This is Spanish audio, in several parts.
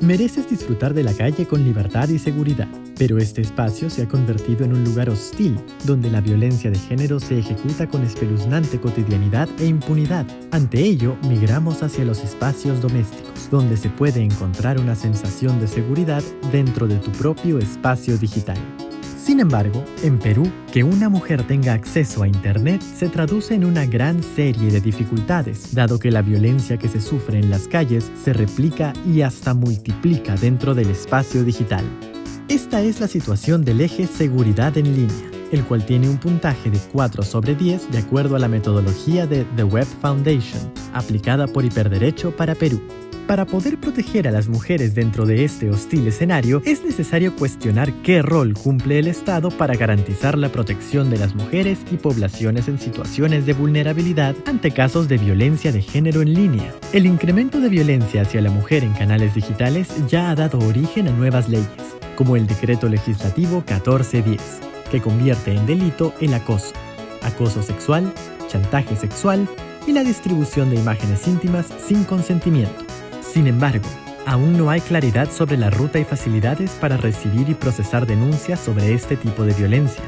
Mereces disfrutar de la calle con libertad y seguridad, pero este espacio se ha convertido en un lugar hostil, donde la violencia de género se ejecuta con espeluznante cotidianidad e impunidad. Ante ello, migramos hacia los espacios domésticos, donde se puede encontrar una sensación de seguridad dentro de tu propio espacio digital. Sin embargo, en Perú, que una mujer tenga acceso a Internet se traduce en una gran serie de dificultades, dado que la violencia que se sufre en las calles se replica y hasta multiplica dentro del espacio digital. Esta es la situación del eje Seguridad en línea, el cual tiene un puntaje de 4 sobre 10 de acuerdo a la metodología de The Web Foundation, aplicada por Hiperderecho para Perú. Para poder proteger a las mujeres dentro de este hostil escenario, es necesario cuestionar qué rol cumple el Estado para garantizar la protección de las mujeres y poblaciones en situaciones de vulnerabilidad ante casos de violencia de género en línea. El incremento de violencia hacia la mujer en canales digitales ya ha dado origen a nuevas leyes, como el Decreto Legislativo 1410, que convierte en delito el acoso, acoso sexual, chantaje sexual y la distribución de imágenes íntimas sin consentimiento. Sin embargo, aún no hay claridad sobre la ruta y facilidades para recibir y procesar denuncias sobre este tipo de violencia.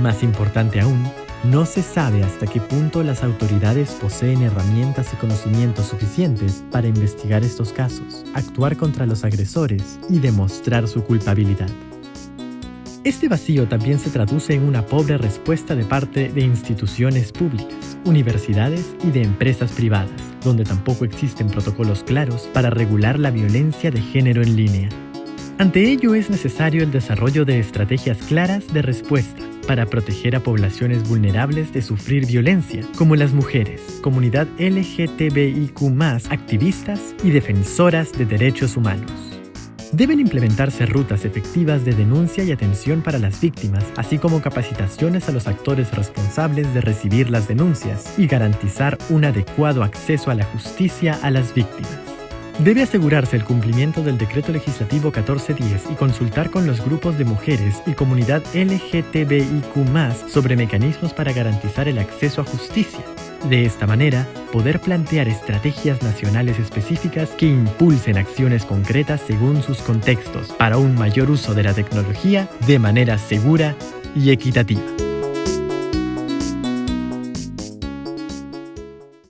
Más importante aún, no se sabe hasta qué punto las autoridades poseen herramientas y conocimientos suficientes para investigar estos casos, actuar contra los agresores y demostrar su culpabilidad. Este vacío también se traduce en una pobre respuesta de parte de instituciones públicas, universidades y de empresas privadas, donde tampoco existen protocolos claros para regular la violencia de género en línea. Ante ello es necesario el desarrollo de estrategias claras de respuesta para proteger a poblaciones vulnerables de sufrir violencia, como las mujeres, comunidad LGTBIQ+, activistas y defensoras de derechos humanos. Deben implementarse rutas efectivas de denuncia y atención para las víctimas, así como capacitaciones a los actores responsables de recibir las denuncias y garantizar un adecuado acceso a la justicia a las víctimas. Debe asegurarse el cumplimiento del Decreto Legislativo 1410 y consultar con los grupos de mujeres y comunidad LGTBIQ sobre mecanismos para garantizar el acceso a justicia. De esta manera, poder plantear estrategias nacionales específicas que impulsen acciones concretas según sus contextos para un mayor uso de la tecnología de manera segura y equitativa.